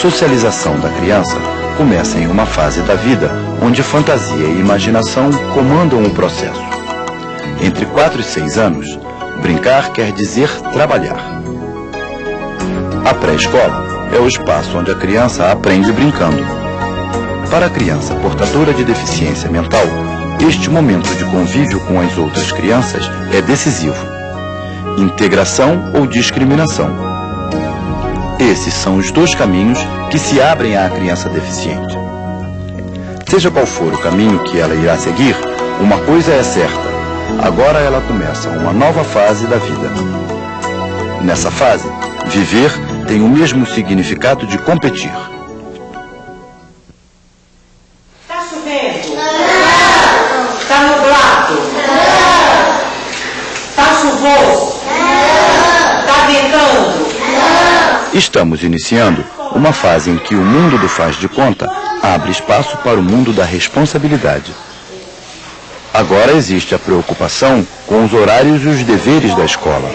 Socialização da criança começa em uma fase da vida onde fantasia e imaginação comandam o processo. Entre 4 e 6 anos, brincar quer dizer trabalhar. A pré-escola é o espaço onde a criança aprende brincando. Para a criança portadora de deficiência mental, este momento de convívio com as outras crianças é decisivo. Integração ou discriminação. Esses são os dois caminhos que se abrem à criança deficiente. Seja qual for o caminho que ela irá seguir, uma coisa é certa: agora ela começa uma nova fase da vida. Nessa fase, viver tem o mesmo significado de competir. Estamos iniciando uma fase em que o mundo do faz de conta abre espaço para o mundo da responsabilidade. Agora existe a preocupação com os horários e os deveres da escola.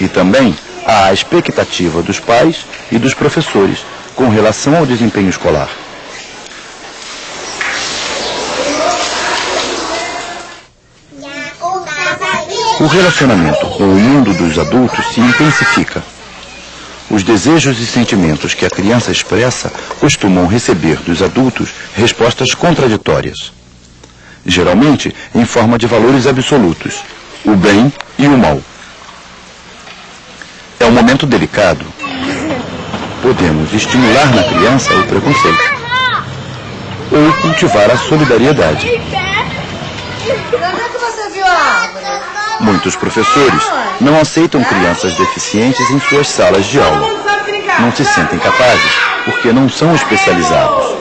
E também há a expectativa dos pais e dos professores com relação ao desempenho escolar. O relacionamento com o mundo dos adultos se intensifica. Os desejos e sentimentos que a criança expressa costumam receber dos adultos respostas contraditórias. Geralmente em forma de valores absolutos, o bem e o mal. É um momento delicado. Podemos estimular na criança o preconceito ou cultivar a solidariedade. Onde é que você viu a árvore? Muitos professores não aceitam crianças deficientes em suas salas de aula. Não se sentem capazes porque não são especializados.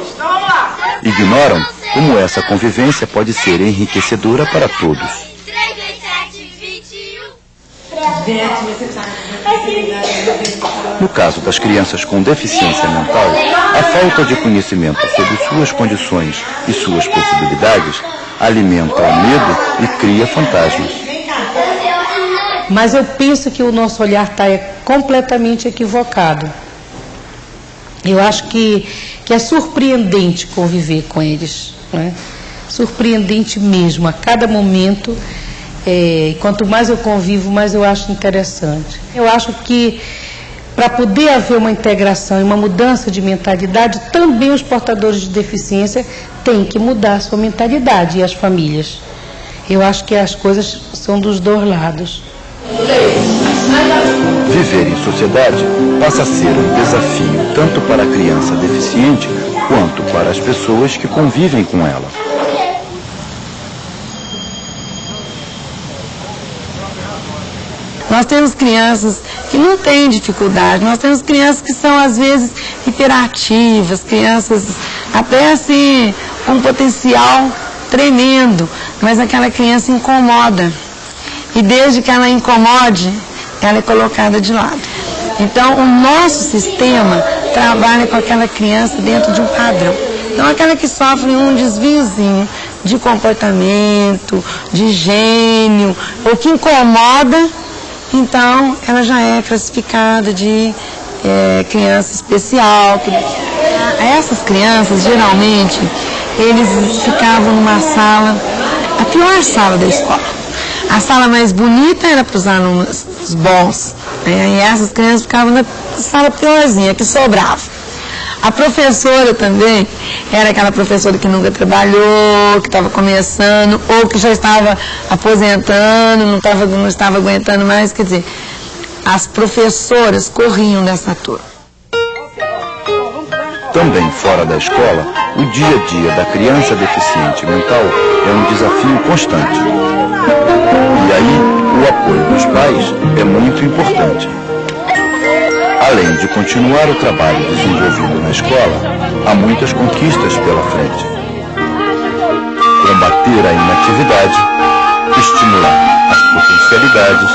Ignoram como essa convivência pode ser enriquecedora para todos. No caso das crianças com deficiência mental, a falta de conhecimento sobre suas condições e suas possibilidades alimenta o medo e cria fantasmas. Mas eu penso que o nosso olhar está completamente equivocado. Eu acho que, que é surpreendente conviver com eles. Né? Surpreendente mesmo. A cada momento, é, quanto mais eu convivo, mais eu acho interessante. Eu acho que para poder haver uma integração e uma mudança de mentalidade, também os portadores de deficiência têm que mudar a sua mentalidade e as famílias. Eu acho que as coisas são dos dois lados. Viver em sociedade passa a ser um desafio tanto para a criança deficiente quanto para as pessoas que convivem com ela. Nós temos crianças que não têm dificuldade, nós temos crianças que são às vezes hiperativas, crianças até assim com um potencial tremendo, mas aquela criança incomoda. E desde que ela incomode, ela é colocada de lado. Então, o nosso sistema trabalha com aquela criança dentro de um padrão. Então, aquela que sofre um desviozinho de comportamento, de gênio, ou que incomoda, então ela já é classificada de é, criança especial. Essas crianças, geralmente, eles ficavam numa sala, a pior sala da escola. A sala mais bonita era para os alunos bons. Né? E essas crianças ficavam na sala piorzinha, que sobrava. A professora também era aquela professora que nunca trabalhou, que estava começando, ou que já estava aposentando, não, não estava aguentando mais. Quer dizer, as professoras corriam dessa turma. Também fora da escola, o dia a dia da criança deficiente mental é um desafio constante. E aí, o apoio dos pais é muito importante. Além de continuar o trabalho desenvolvido na escola, há muitas conquistas pela frente. Combater a inatividade, estimular as potencialidades,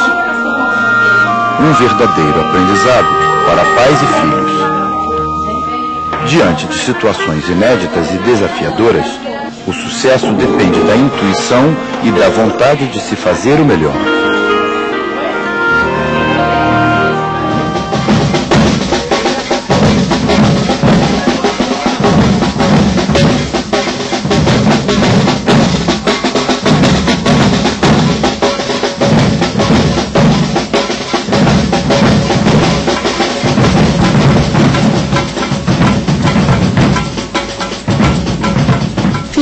um verdadeiro aprendizado para pais e filhos. Diante de situações inéditas e desafiadoras, o sucesso depende da intuição e da vontade de se fazer o melhor.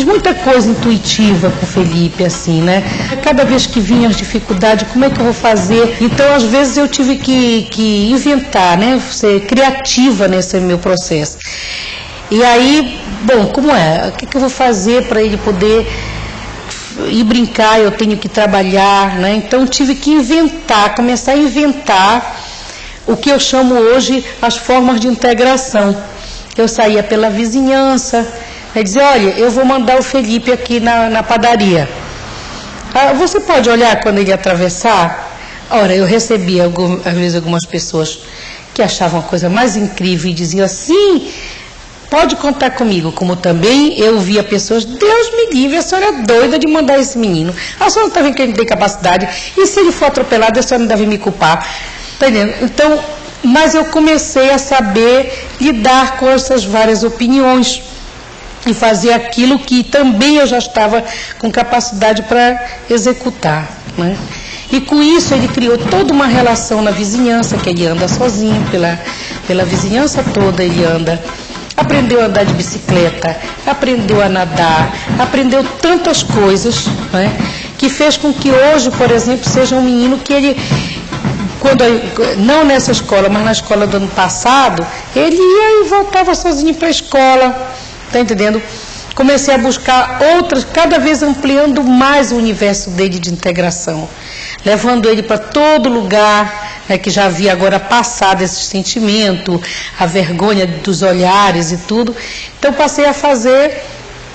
Muita coisa intuitiva com o Felipe, assim, né? Cada vez que vinha as dificuldades, como é que eu vou fazer? Então, às vezes, eu tive que, que inventar, né? Ser criativa nesse meu processo. E aí, bom, como é? O que, que eu vou fazer para ele poder ir brincar? Eu tenho que trabalhar, né? Então, tive que inventar, começar a inventar o que eu chamo hoje as formas de integração. Eu saía pela vizinhança, e dizia, olha, eu vou mandar o Felipe aqui na, na padaria. Ah, você pode olhar quando ele atravessar? Ora, eu recebi algum, às vezes algumas pessoas que achavam a coisa mais incrível e diziam assim, pode contar comigo, como também eu via pessoas, Deus me livre, a senhora é doida de mandar esse menino. A senhora está vendo que ele tem capacidade, e se ele for atropelado, a senhora não deve me culpar. Está entendendo? Então, mas eu comecei a saber lidar com essas várias opiniões e fazer aquilo que também eu já estava com capacidade para executar. Né? E com isso ele criou toda uma relação na vizinhança, que ele anda sozinho, pela, pela vizinhança toda ele anda. Aprendeu a andar de bicicleta, aprendeu a nadar, aprendeu tantas coisas, né? que fez com que hoje, por exemplo, seja um menino que ele quando não nessa escola, mas na escola do ano passado, ele ia e voltava sozinho para a escola, tá entendendo? Comecei a buscar outras, cada vez ampliando mais o universo dele de integração, levando ele para todo lugar, né, que já havia agora passado esse sentimento, a vergonha dos olhares e tudo. Então passei a fazer,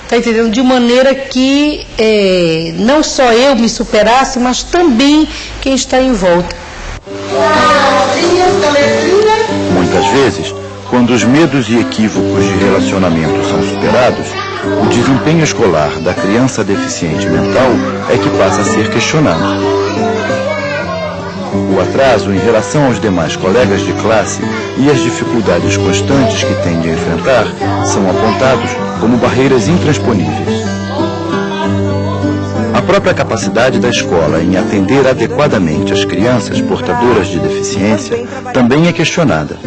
tá entendendo? De maneira que é, não só eu me superasse, mas também quem está em volta. Muitas vezes, quando os medos e equívocos de relacionamento são superados, o desempenho escolar da criança deficiente mental é que passa a ser questionado. O atraso em relação aos demais colegas de classe e as dificuldades constantes que tem de enfrentar são apontados como barreiras intransponíveis própria capacidade da escola em atender adequadamente as crianças portadoras de deficiência também é questionada.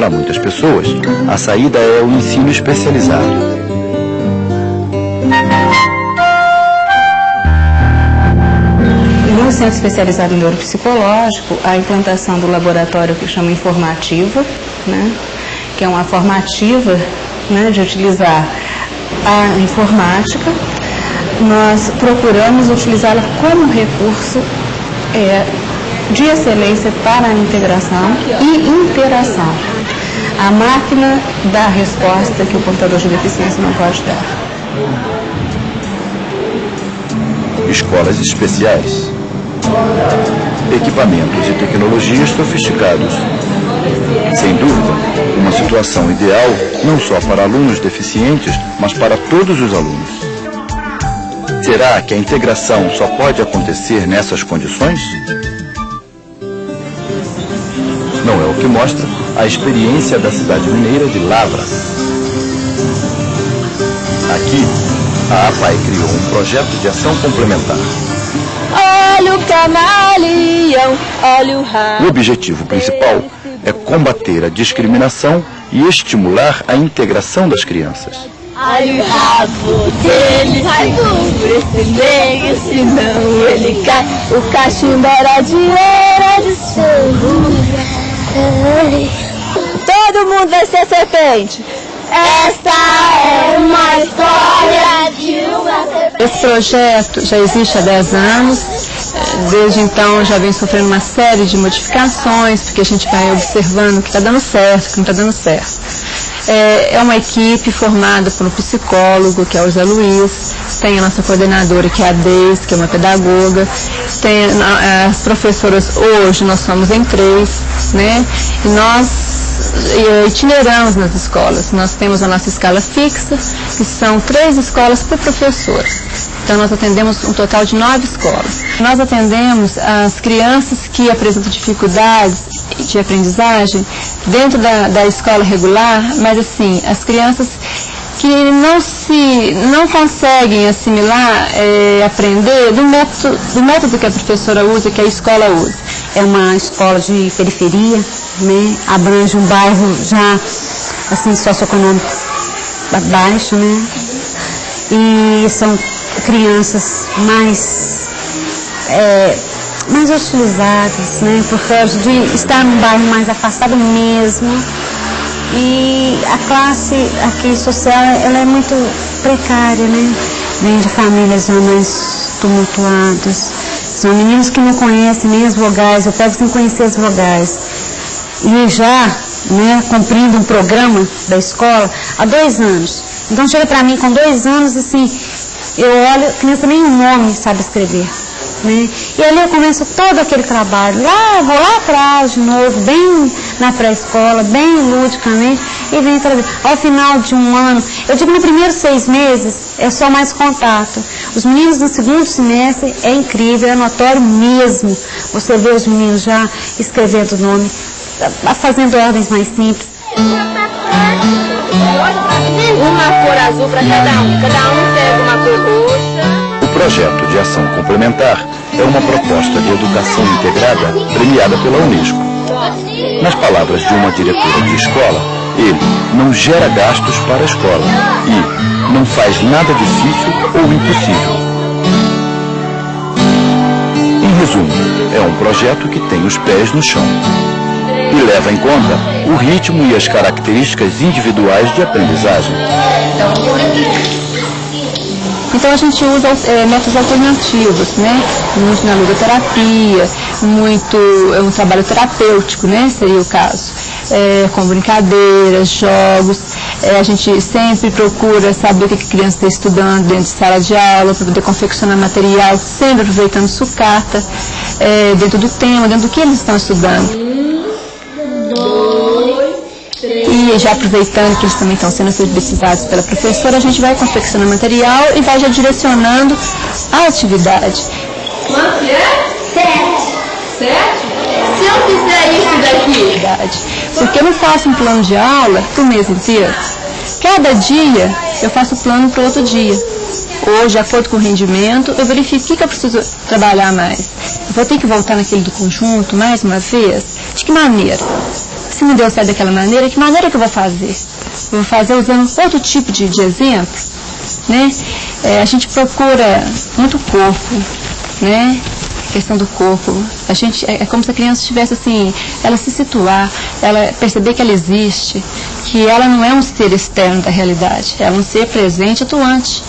Para muitas pessoas, a saída é o ensino especializado. No Centro Especializado em Neuropsicológico, a implantação do laboratório que chama Informativa, né, que é uma formativa né, de utilizar a informática nós procuramos utilizá-la como recurso é, de excelência para a integração e interação. A máquina dá a resposta que o portador de deficiência não pode dar. Escolas especiais. Equipamentos e tecnologias sofisticados. Sem dúvida, uma situação ideal não só para alunos deficientes, mas para todos os alunos. Será que a integração só pode acontecer nessas condições? Não é o que mostra a experiência da cidade mineira de Lavra. Aqui, a APAI criou um projeto de ação complementar. Olha o camaleão, olha o raio. O objetivo principal é combater a discriminação e estimular a integração das crianças. Olha o rabo dele, sai do meio, senão ele cai. O cachimbo era de era de Todo mundo vai ser serpente. Esta é uma história de uma serpente. Esse projeto já existe há 10 anos. Desde então já vem sofrendo uma série de modificações, porque a gente vai observando que está dando certo, que não está dando certo. É, é uma equipe formada por um psicólogo, que é o Zé Luiz, tem a nossa coordenadora, que é a Deise, que é uma pedagoga, tem as professoras, hoje nós somos em três, né? E nós itineramos nas escolas. Nós temos a nossa escala fixa, que são três escolas por professor. Então, nós atendemos um total de nove escolas. Nós atendemos as crianças que apresentam dificuldades de aprendizagem dentro da, da escola regular, mas assim, as crianças que não se não conseguem assimilar, é, aprender do método, do método que a professora usa, que a escola usa. É uma escola de periferia, né? abrange um bairro já assim socioeconômico baixo, né? e são crianças mais, é, mais hostilizadas, né, por causa de estar num bairro mais afastado mesmo. E a classe aqui social, ela é muito precária, né? Vem de famílias mais tumultuadas. São meninos que não conhecem nem as vogais, eu pego sem conhecer as vogais. E já, né, cumprindo um programa da escola há dois anos. Então chega para mim com dois anos, assim, eu olho, a criança nem um nome sabe escrever. Né? E ali eu começo todo aquele trabalho. Lá, vou lá atrás de novo, bem na pré-escola, bem ludicamente, e venho trazer. Ao final de um ano, eu digo no primeiro seis meses, é só mais contato. Os meninos no segundo semestre é incrível, é notório mesmo. Você vê os meninos já escrevendo o nome, fazendo ordens mais simples. Uma cor azul para cada um. Cada um pega uma cor roxa. O projeto de ação complementar é uma proposta de educação integrada premiada pela Unesco. Nas palavras de uma diretora de escola, ele não gera gastos para a escola e não faz nada difícil ou impossível. Em resumo, é um projeto que tem os pés no chão e leva em conta o ritmo e as características individuais de aprendizagem. Então a gente usa é, métodos alternativos, né? Muito na ludoterapia, muito é um trabalho terapêutico, né? Seria o caso. É, com brincadeiras, jogos. É, a gente sempre procura saber o que a criança está estudando dentro de sala de aula, para poder confeccionar material, sempre aproveitando sucata, é, dentro do tema, dentro do que eles estão estudando. E já aproveitando que eles também estão sendo alfabetizados pela professora, a gente vai confeccionando material e vai já direcionando a atividade. Quanto é? Sete. Sete? Se eu fizer isso daqui? Porque eu não faço um plano de aula para o mês inteiro. Cada dia eu faço o plano para outro dia. Hoje, de acordo com o rendimento, eu verifico o que, que eu preciso trabalhar mais. Eu vou ter que voltar naquele do conjunto mais uma vez? De que maneira? se não deu certo daquela maneira, que maneira que eu vou fazer? Eu vou fazer usando outro tipo de, de exemplo, né? É, a gente procura muito corpo, né? Questão do corpo. A gente, é, é como se a criança estivesse assim, ela se situar, ela perceber que ela existe, que ela não é um ser externo da realidade, ela é um ser presente, atuante,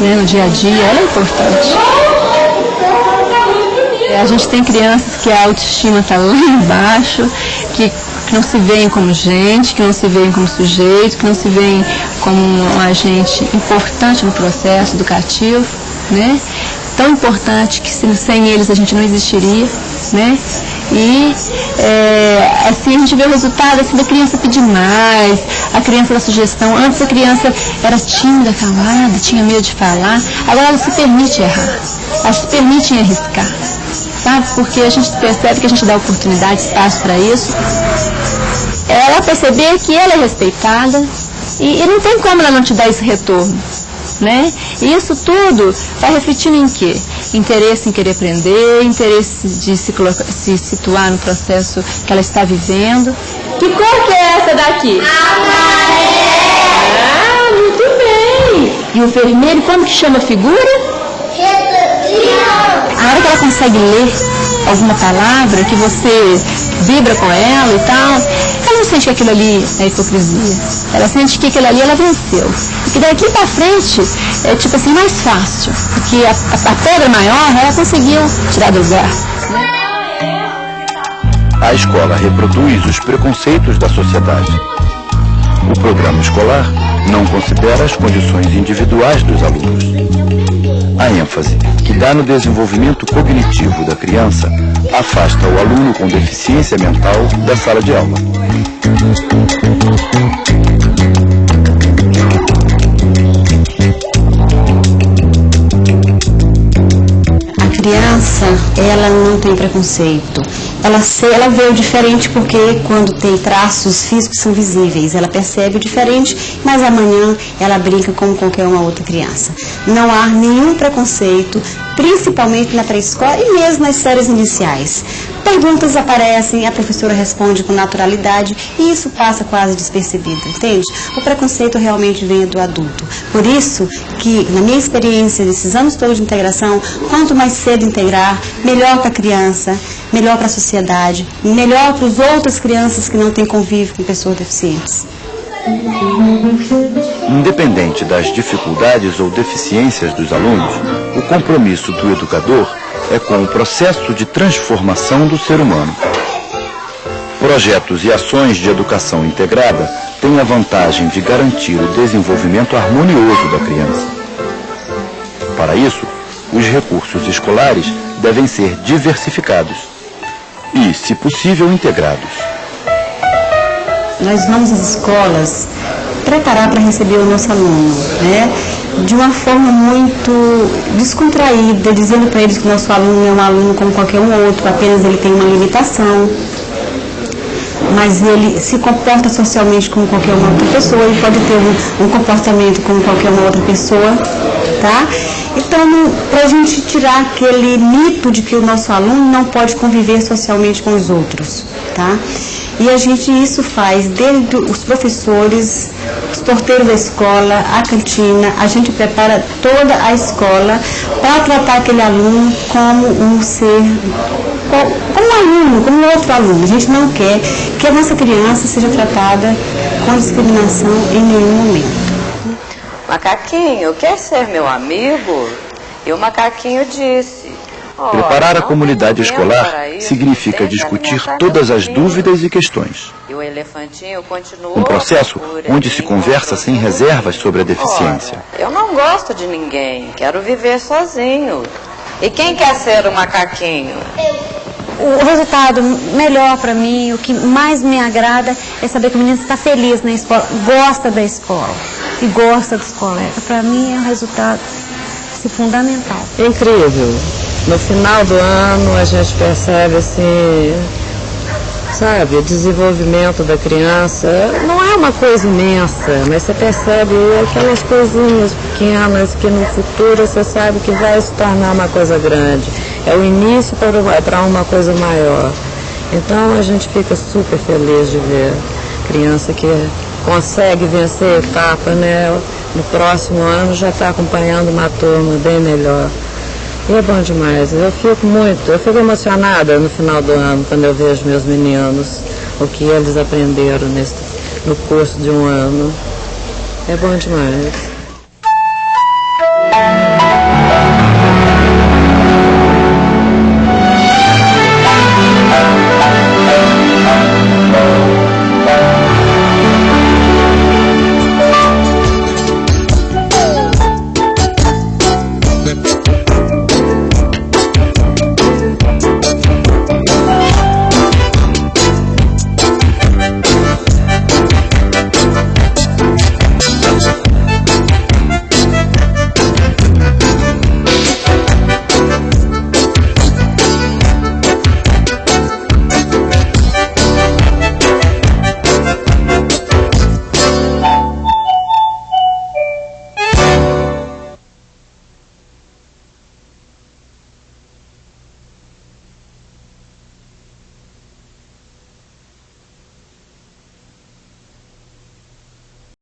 né? No dia a dia, ela é importante. É, a gente tem crianças que a autoestima está lá embaixo, que que não se veem como gente, que não se veem como sujeito, que não se veem como um agente importante no processo educativo, né? Tão importante que sem eles a gente não existiria, né? E é, assim a gente vê o resultado assim, da criança pedir mais, a criança da sugestão. Antes a criança era tímida, calada, tinha medo de falar, agora ela se permite errar, ela se permite arriscar sabe? Porque a gente percebe que a gente dá oportunidade, espaço para isso. Ela perceber que ela é respeitada e, e, não tem como ela não te dar esse retorno. Né? E isso tudo vai refletindo em quê? Interesse em querer aprender, interesse de se, se situar no processo que ela está vivendo. Que cor que é essa daqui? Amarela! Ah, muito bem! E o vermelho, como que chama a figura? A hora que ela consegue ler alguma palavra, que você vibra com ela e tal, não sente que aquilo ali é hipocrisia. Ela sente que aquilo ali ela venceu. E que daqui para frente é tipo assim mais fácil. Porque a, a, a pedra maior ela conseguiu tirar do lugar. A escola reproduz os preconceitos da sociedade. O programa escolar não considera as condições individuais dos alunos. A ênfase que dá no desenvolvimento cognitivo da criança afasta o aluno com deficiência mental da sala de aula. A criança, ela não tem preconceito ela, se, ela vê o diferente porque quando tem traços físicos são visíveis, ela percebe o diferente, mas amanhã ela brinca como qualquer uma outra criança. Não há nenhum preconceito, principalmente na pré-escola e mesmo nas séries iniciais. Perguntas aparecem, a professora responde com naturalidade e isso passa quase despercebido, entende? O preconceito realmente vem do adulto. Por isso que, na minha experiência, nesses anos todos de integração, quanto mais cedo integrar, melhor para a criança, melhor para a sociedade, melhor para as outras crianças que não têm convívio com pessoas deficientes. Independente das dificuldades ou deficiências dos alunos, o compromisso do educador é com o processo de transformação do ser humano. Projetos e ações de educação integrada têm a vantagem de garantir o desenvolvimento harmonioso da criança. Para isso, os recursos escolares devem ser diversificados e, se possível, integrados. Nós vamos às escolas preparar para receber o nosso aluno, né? De uma forma muito descontraída, dizendo para eles que o nosso aluno é um aluno como qualquer um outro, apenas ele tem uma limitação, mas ele se comporta socialmente como qualquer uma outra pessoa, ele pode ter um, um comportamento como qualquer uma outra pessoa, tá? Então, para a gente tirar aquele mito de que o nosso aluno não pode conviver socialmente com os outros, tá? E a gente isso faz desde os professores, os porteiros da escola, a cantina, a gente prepara toda a escola para tratar aquele aluno como um ser, como um aluno, como outro aluno. A gente não quer que a nossa criança seja tratada com discriminação em nenhum momento. Macaquinho, quer ser meu amigo? E o macaquinho disse, Preparar a comunidade escolar significa discutir todas as dúvidas e questões. Um processo onde se conversa sem reservas sobre a deficiência. Eu não gosto de ninguém, quero viver sozinho. E quem quer ser o macaquinho? O resultado melhor para mim, o que mais me agrada é saber que o menino está feliz na escola, gosta da escola e gosta dos colegas. Para mim é um resultado assim, fundamental. Incrível. No final do ano a gente percebe assim, sabe, o desenvolvimento da criança. Não é uma coisa imensa, mas você percebe aquelas coisinhas pequenas que no futuro você sabe que vai se tornar uma coisa grande. É o início para uma, coisa maior. Então a gente fica super feliz de ver criança que consegue vencer etapa, né? No próximo ano já está acompanhando uma turma bem melhor. É bom demais. Eu fico muito, eu fico emocionada no final do ano quando eu vejo meus meninos, o que eles aprenderam nesse, no curso de um ano. É bom demais.